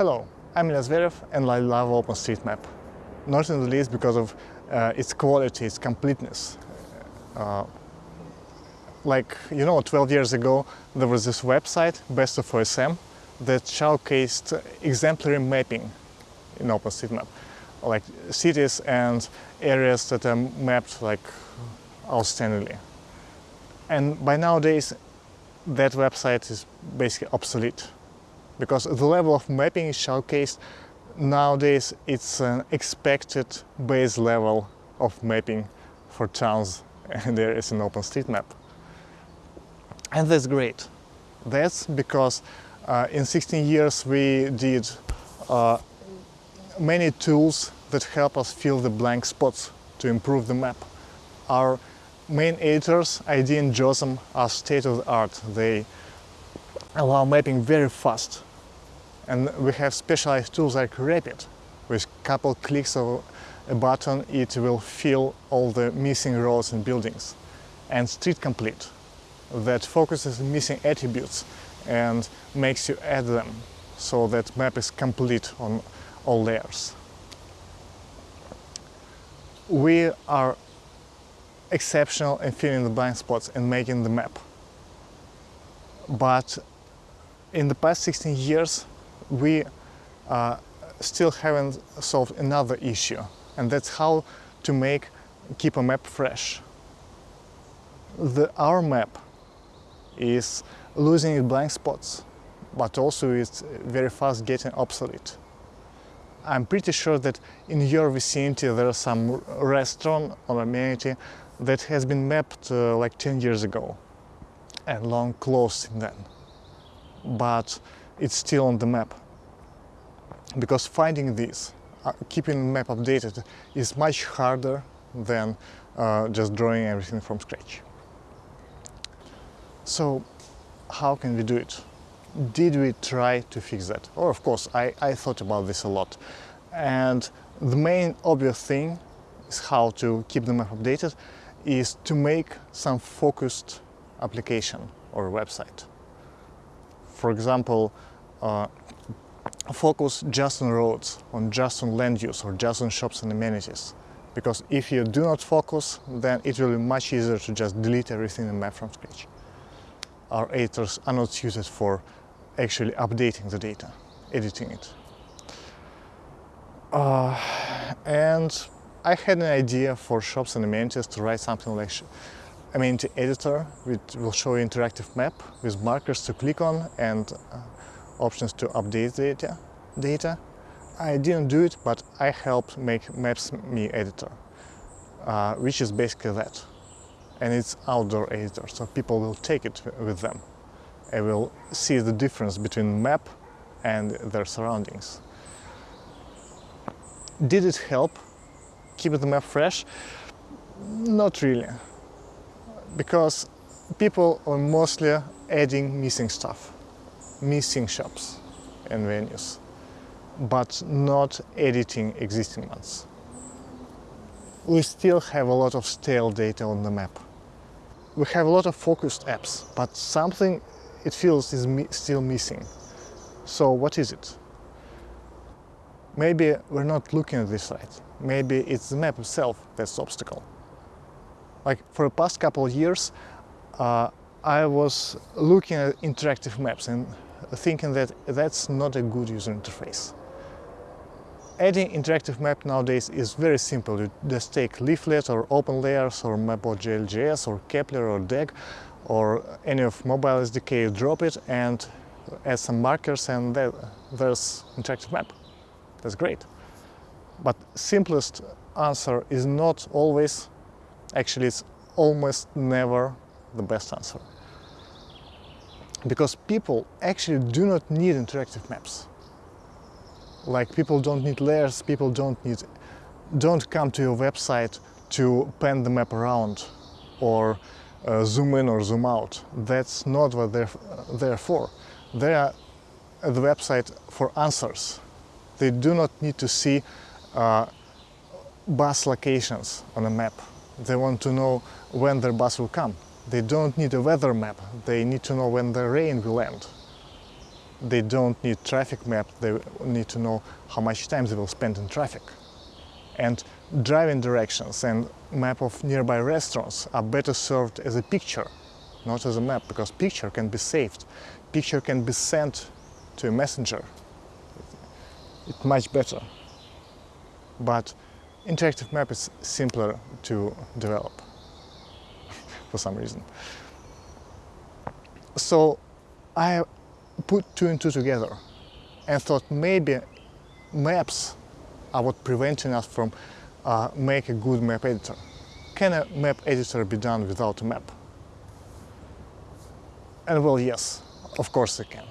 Hello, I'm Ilya Zverev and I love OpenStreetMap. Not in the least because of uh, its quality, its completeness. Uh, like, you know, 12 years ago there was this website, Best of OSM, that showcased exemplary mapping in OpenStreetMap. Like cities and areas that are mapped like outstandingly. And by nowadays, that website is basically obsolete because the level of mapping is showcased nowadays it's an expected base level of mapping for towns and there is an OpenStreetMap. And that's great. That's because uh, in 16 years we did uh, many tools that help us fill the blank spots to improve the map. Our main editors, ID and JOSM, are state-of-the-art. They allow mapping very fast. And we have specialized tools like Rapid. With a couple clicks of a button, it will fill all the missing roads and buildings. And Street Complete, that focuses on missing attributes and makes you add them so that map is complete on all layers. We are exceptional in filling the blind spots and making the map. But in the past 16 years, we uh, still haven't solved another issue, and that's how to make keep a map fresh. The, our map is losing its blind spots, but also it's very fast getting obsolete. I'm pretty sure that in your vicinity there is some restaurant or amenity that has been mapped uh, like 10 years ago and long closed then. But it's still on the map. Because finding this, uh, keeping the map updated is much harder than uh, just drawing everything from scratch. So how can we do it? Did we try to fix that? Or of course, I, I thought about this a lot. And the main obvious thing is how to keep the map updated is to make some focused application or website. For example, uh, focus just on roads, on just on land use or just on shops and amenities. Because if you do not focus, then it will be much easier to just delete everything in the map from scratch. Our editors are not suited for actually updating the data, editing it. Uh, and I had an idea for shops and amenities to write something like amenity editor, which will show you interactive map with markers to click on and uh, options to update data. data. I didn't do it, but I helped make Maps.me editor, uh, which is basically that. And it's outdoor editor, so people will take it with them and will see the difference between map and their surroundings. Did it help keep the map fresh? Not really, because people are mostly adding missing stuff missing shops and venues, but not editing existing ones. We still have a lot of stale data on the map. We have a lot of focused apps, but something it feels is mi still missing. So what is it? Maybe we're not looking at this right. Maybe it's the map itself that's the obstacle. Like for the past couple of years, uh, I was looking at interactive maps and thinking that that's not a good user interface. Adding interactive map nowadays is very simple. You just take leaflet or open layers or map.jl.js or Kepler or DAG or any of mobile SDK, you drop it and add some markers and there's interactive map. That's great. But simplest answer is not always, actually it's almost never the best answer because people actually do not need interactive maps. Like people don't need layers, people don't need, don't come to your website to pan the map around or uh, zoom in or zoom out. That's not what they're there for. They are at the website for answers. They do not need to see uh, bus locations on a map. They want to know when their bus will come. They don't need a weather map, they need to know when the rain will end. they don't need traffic map, they need to know how much time they will spend in traffic. And driving directions and map of nearby restaurants are better served as a picture, not as a map, because picture can be saved. Picture can be sent to a messenger. It's much better. But interactive map is simpler to develop for some reason. So I put two and two together and thought maybe maps are what preventing us from uh, make a good map editor. Can a map editor be done without a map? And well, yes, of course it can.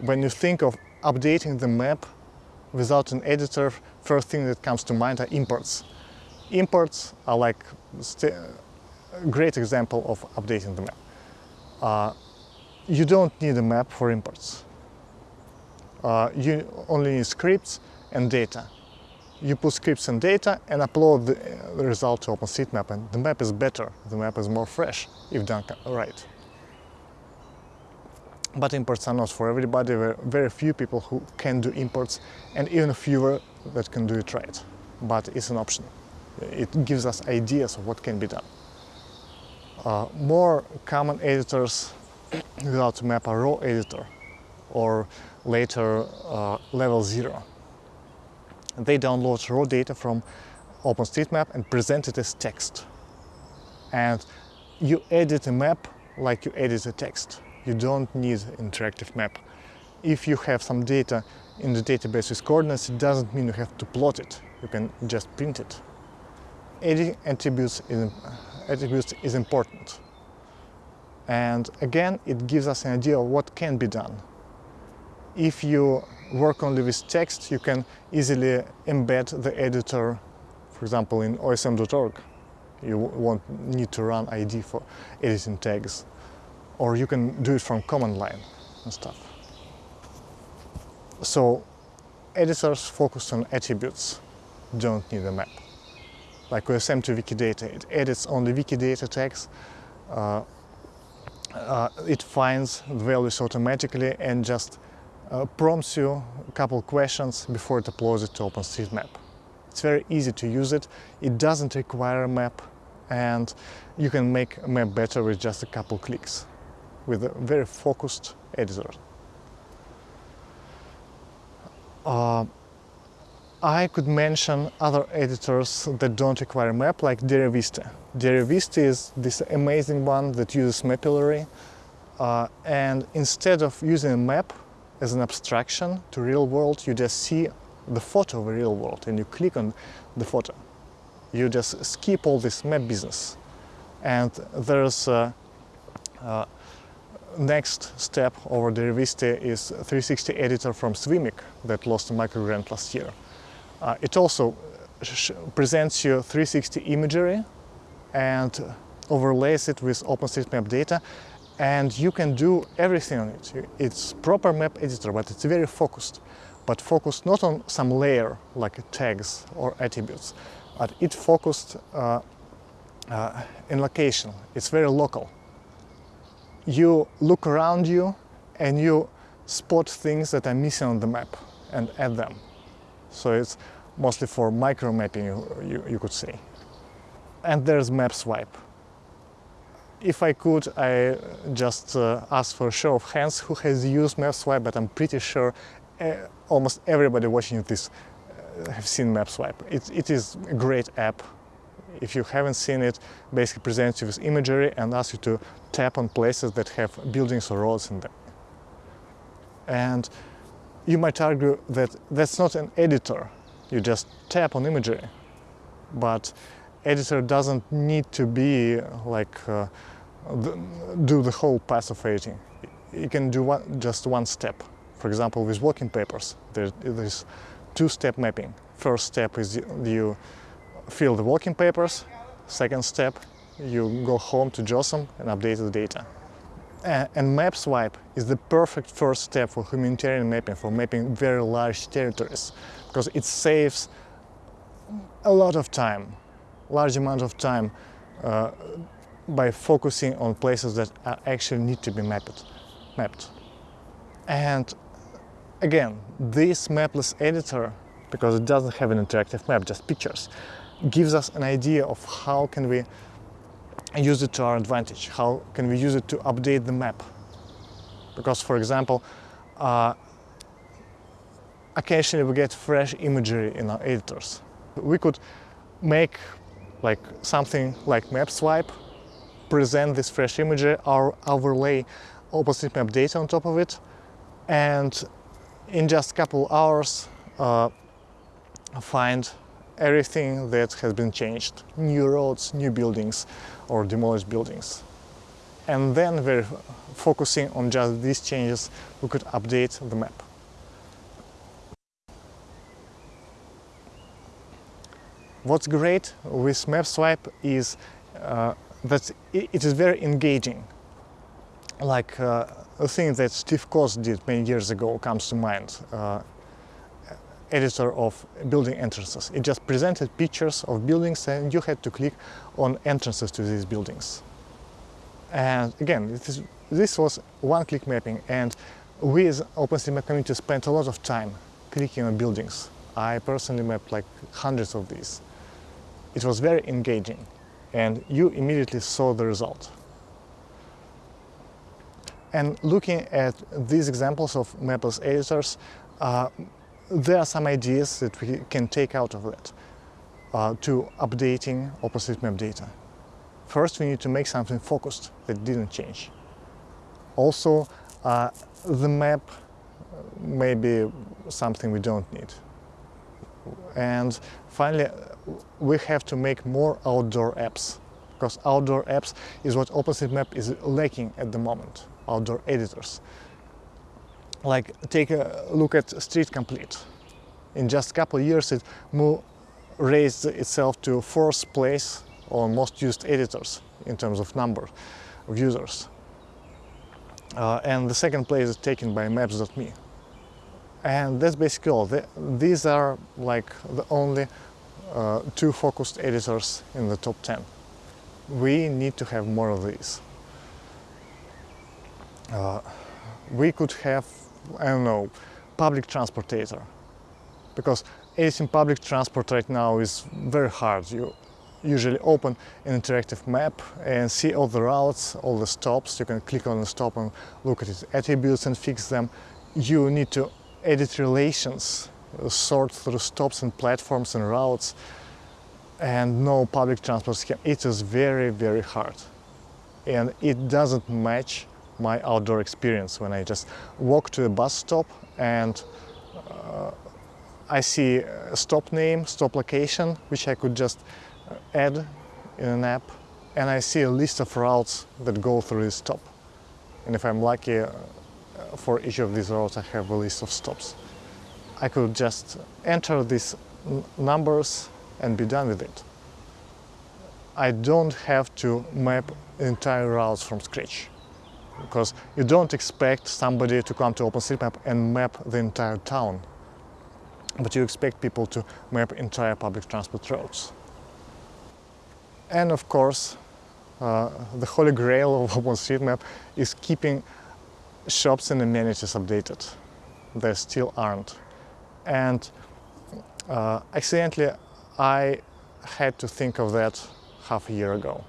When you think of updating the map without an editor, first thing that comes to mind are imports. Imports are like great example of updating the map. Uh, you don't need a map for imports. Uh, you only need scripts and data. You put scripts and data and upload the, uh, the result to OpenStreetMap and the map is better, the map is more fresh if done right. But imports are not for everybody, there are very few people who can do imports and even fewer that can do it right. But it's an option. It gives us ideas of what can be done. Uh, more common editors without map a raw editor or later uh, level zero. They download raw data from OpenStreetMap and present it as text. And you edit a map like you edit a text. You don't need interactive map. If you have some data in the database with coordinates, it doesn't mean you have to plot it. You can just print it. Editing attributes is, attributes is important. And again, it gives us an idea of what can be done. If you work only with text, you can easily embed the editor, for example, in osm.org. You won't need to run ID for editing tags. Or you can do it from command line and stuff. So editors focus on attributes, don't need a map. Like we're sent to Wikidata, it edits only Wikidata tags, uh, uh, it finds the values automatically and just uh, prompts you a couple questions before it uploads it to OpenStreetMap. It's very easy to use it, it doesn't require a map and you can make a map better with just a couple clicks with a very focused editor. Uh, I could mention other editors that don't require a map, like Deriviste. Deriviste is this amazing one that uses Mapillary, uh, and instead of using a map as an abstraction to real world, you just see the photo of a real world and you click on the photo. You just skip all this map business. And there's a, a next step over Deriviste is 360 editor from Swimic that lost a microgrant last year. Uh, it also presents you 360 imagery and overlays it with OpenStreetMap data and you can do everything on it. It's proper map editor, but it's very focused. But focused not on some layer like tags or attributes, but it focused uh, uh, in location. It's very local. You look around you and you spot things that are missing on the map and add them. So it's mostly for micro mapping, you, you could say. And there's map swipe. If I could, I just uh, ask for a show of hands who has used map swipe, but I'm pretty sure uh, almost everybody watching this uh, have seen map swipe. It, it is a great app. If you haven't seen it, basically presents you with imagery and asks you to tap on places that have buildings or roads in them. And you might argue that that's not an editor. You just tap on imagery. But editor doesn't need to be like uh, the, do the whole path of editing. You can do one, just one step. For example, with working papers, there is two-step mapping. First step is you fill the working papers. Second step, you go home to JOSM and update the data. And map swipe is the perfect first step for humanitarian mapping, for mapping very large territories, because it saves a lot of time, large amount of time, uh, by focusing on places that actually need to be mapped. mapped. And Again, this mapless editor, because it doesn't have an interactive map, just pictures, gives us an idea of how can we use it to our advantage, how can we use it to update the map. Because, for example, uh, occasionally we get fresh imagery in our editors. We could make like something like map swipe, present this fresh imagery, or overlay OpenStreetMap data on top of it, and in just a couple hours uh, find everything that has been changed, new roads, new buildings, or demolished buildings. And then we're focusing on just these changes, we could update the map. What's great with Map Swipe is uh, that it is very engaging. Like uh, a thing that Steve Coast did many years ago comes to mind. Uh, editor of building entrances. It just presented pictures of buildings and you had to click on entrances to these buildings. And again, this, was one-click mapping and we as OpenStreetMap community spent a lot of time clicking on buildings. I personally mapped like hundreds of these. It was very engaging and you immediately saw the result. And looking at these examples of mapless editors, uh, there are some ideas that we can take out of that uh, to updating OpenStreetMap data. First, we need to make something focused that didn't change. Also, uh, the map may be something we don't need. And finally, we have to make more outdoor apps because outdoor apps is what OpenStreetMap is lacking at the moment, outdoor editors like take a look at Street Complete. In just a couple years it raised itself to fourth place on most used editors in terms of number of users. Uh, and the second place is taken by Maps.me. And that's basically all. The, these are like the only uh, two focused editors in the top 10. We need to have more of these. Uh, we could have I don't know, public transportator. Because editing public transport right now is very hard. You usually open an interactive map and see all the routes, all the stops. You can click on the stop and look at its attributes and fix them. You need to edit relations, sort through stops and platforms and routes and no public transport scheme. It is very, very hard. And it doesn't match my outdoor experience when I just walk to a bus stop and uh, I see a stop name, stop location, which I could just uh, add in an app and I see a list of routes that go through this stop. And if I'm lucky, uh, for each of these routes I have a list of stops. I could just enter these numbers and be done with it. I don't have to map entire routes from scratch because you don't expect somebody to come to OpenStreetMap and map the entire town, but you expect people to map entire public transport routes. And of course, uh, the holy grail of OpenStreetMap is keeping shops and amenities updated. They still aren't. And uh, accidentally, I had to think of that half a year ago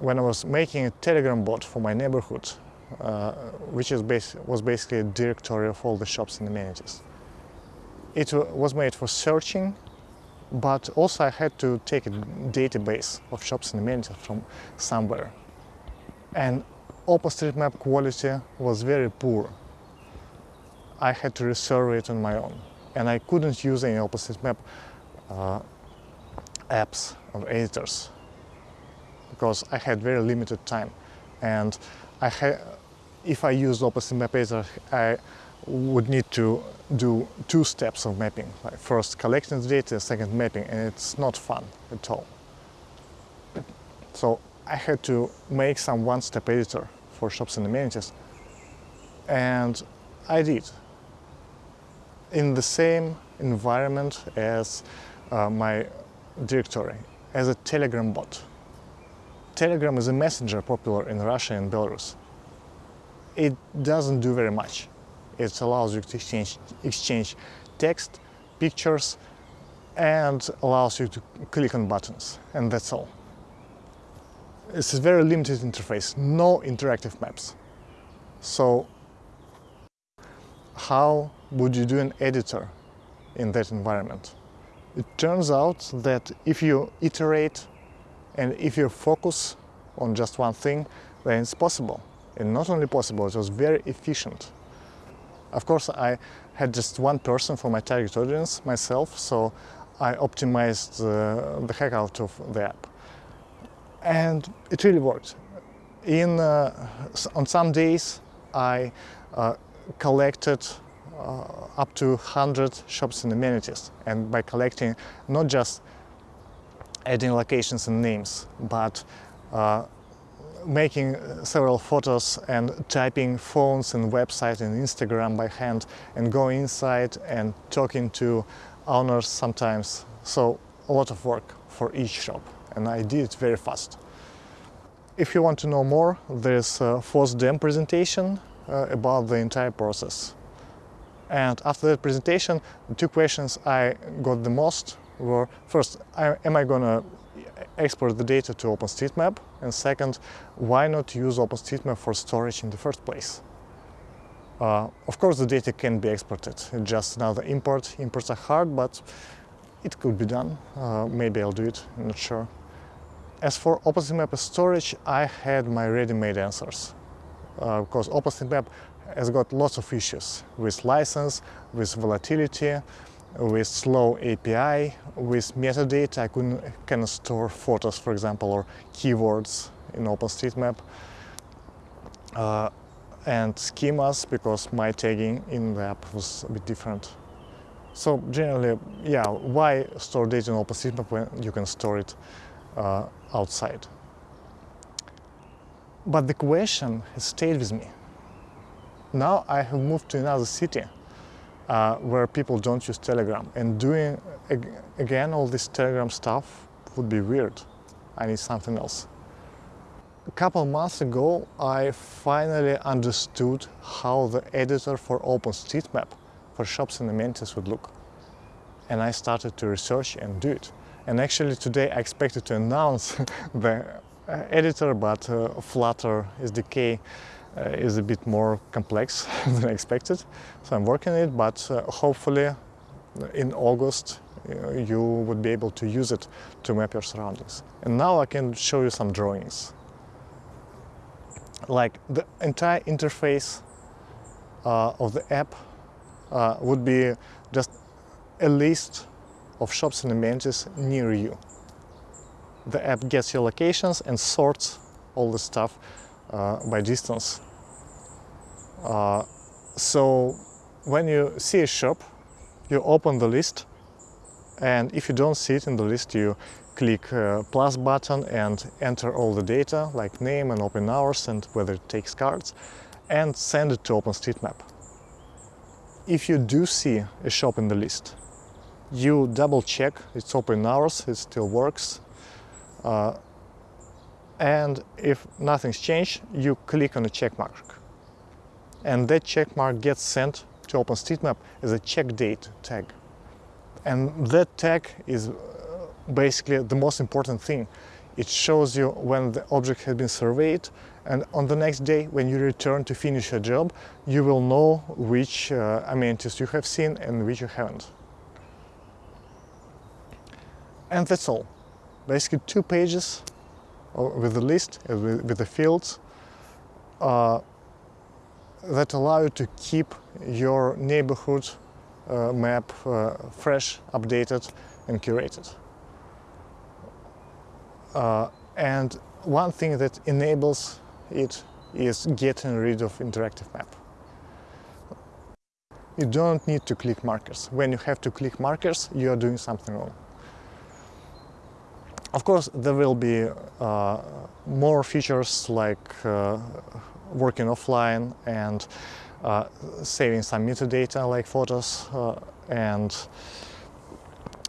when I was making a Telegram bot for my neighborhood, uh, which is bas was basically a directory of all the shops and amenities. It was made for searching, but also I had to take a database of shops and amenities from somewhere. And OpenStreetMap quality was very poor. I had to reserve it on my own. And I couldn't use any OpenStreetMap uh, apps or editors because I had very limited time. And I if I used OpenStreetMap editor, I would need to do two steps of mapping. Like first collecting the data, second mapping, and it's not fun at all. So I had to make some one-step editor for shops and amenities. And I did. In the same environment as uh, my directory, as a Telegram bot. Telegram is a messenger popular in Russia and Belarus. It doesn't do very much. It allows you to exchange, exchange text, pictures, and allows you to click on buttons, and that's all. It's a very limited interface, no interactive maps. So how would you do an editor in that environment? It turns out that if you iterate and if you focus on just one thing, then it's possible. And not only possible, it was very efficient. Of course, I had just one person for my target audience, myself, so I optimized uh, the heck out of the app. And it really worked. In, uh, on some days, I uh, collected uh, up to 100 shops and amenities. And by collecting not just adding locations and names, but uh, making several photos and typing phones and website and Instagram by hand and going inside and talking to owners sometimes. So a lot of work for each shop and I did it very fast. If you want to know more, there's a FOSDEM presentation uh, about the entire process. And after that presentation, the two questions I got the most were, first, am I going to export the data to OpenStreetMap? And second, why not use OpenStreetMap for storage in the first place? Uh, of course, the data can be exported. It's just another import. Imports are hard, but it could be done. Uh, maybe I'll do it, I'm not sure. As for OpenStreetMap storage, I had my ready-made answers. Uh, because OpenStreetMap has got lots of issues with license, with volatility, with slow API, with metadata. I couldn't kind of store photos, for example, or keywords in OpenStreetMap. Uh, and schemas, because my tagging in the app was a bit different. So generally, yeah, why store data in OpenStreetMap when you can store it uh, outside? But the question has stayed with me. Now I have moved to another city uh, where people don't use Telegram and doing ag again all this Telegram stuff would be weird. I need something else. A couple months ago I finally understood how the editor for OpenStreetMap for shops and amenities would look. And I started to research and do it. And actually today I expected to announce the uh, editor, but uh, Flutter uh, is a bit more complex than I expected. So I'm working on it, but uh, hopefully in August uh, you would be able to use it to map your surroundings. And now I can show you some drawings. Like the entire interface uh, of the app uh, would be just a list of shops and amenities near you. The app gets your locations and sorts all the stuff uh, by distance. Uh, so when you see a shop, you open the list and if you don't see it in the list, you click uh, plus button and enter all the data like name and open hours and whether it takes cards and send it to OpenStreetMap. If you do see a shop in the list, you double check its open hours, it still works. Uh, and if nothing's changed, you click on the check mark. And that check mark gets sent to OpenStreetMap as a check date tag. And that tag is uh, basically the most important thing. It shows you when the object has been surveyed and on the next day when you return to finish a job, you will know which uh, amenities you have seen and which you haven't. And that's all. Basically two pages with the list, uh, with the fields uh, that allow you to keep your neighborhood uh, map uh, fresh, updated and curated. Uh, and one thing that enables it is getting rid of interactive map. You don't need to click markers. When you have to click markers, you are doing something wrong. Of course, there will be uh, more features like uh, working offline and uh, saving some metadata like photos uh, and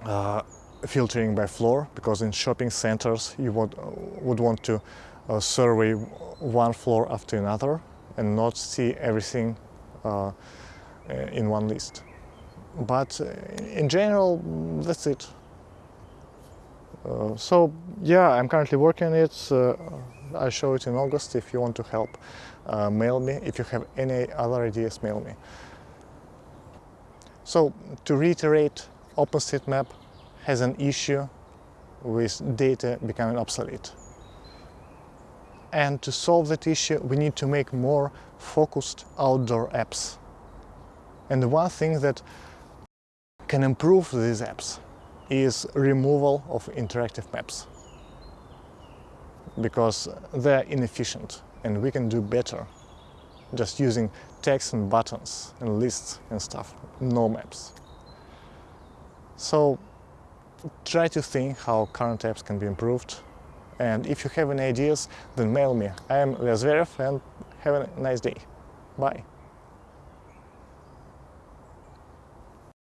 uh, filtering by floor because in shopping centers you would, would want to uh, survey one floor after another and not see everything in one list. But in general, that's it. Uh, so yeah, I'm currently working on it. Uh, I'll show it in August. If you want to help, uh, mail me. If you have any other ideas, mail me. So to reiterate, OpenStreetMap has an issue with data becoming obsolete. And to solve that issue, we need to make more focused outdoor apps. And the one thing that can improve these apps is removal of interactive maps because they're inefficient and we can do better just using text and buttons and lists and stuff, no maps. So try to think how current apps can be improved and if you have any ideas then mail me. I am Ilya Zverev and have a nice day. Bye.